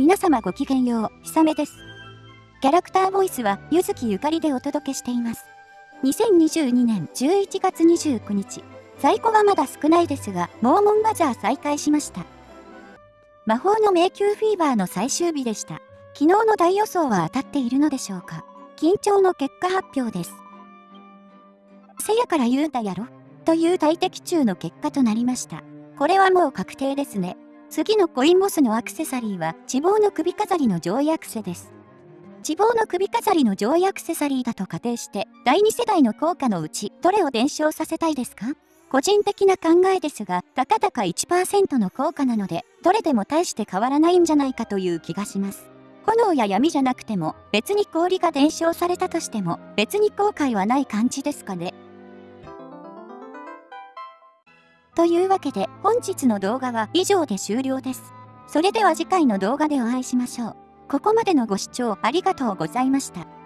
皆様ごきげんよう、ひさめです。キャラクターボイスは、ゆずきゆかりでお届けしています。2022年11月29日、在庫はまだ少ないですが、モーモンバザー再開しました。魔法の迷宮フィーバーの最終日でした。昨日の大予想は当たっているのでしょうか緊張の結果発表です。せやから言うたやろ？という大敵中の結果となりました。これはもう確定ですね。次のコインボスのアクセサリーは、地望の首飾りの上位アクセです。地望の首飾りの上位アクセサリーだと仮定して、第2世代の効果のうち、どれを伝承させたいですか？個人的な考えですが、たかだか1%の効果なので、どれでも大して変わらないんじゃないかという気がします。炎や闇じゃなくても、別に氷が伝承されたとしても、別に後悔はない感じですかね？というわけで本日の動画は以上で終了です。それでは次回の動画でお会いしましょう。ここまでのご視聴ありがとうございました。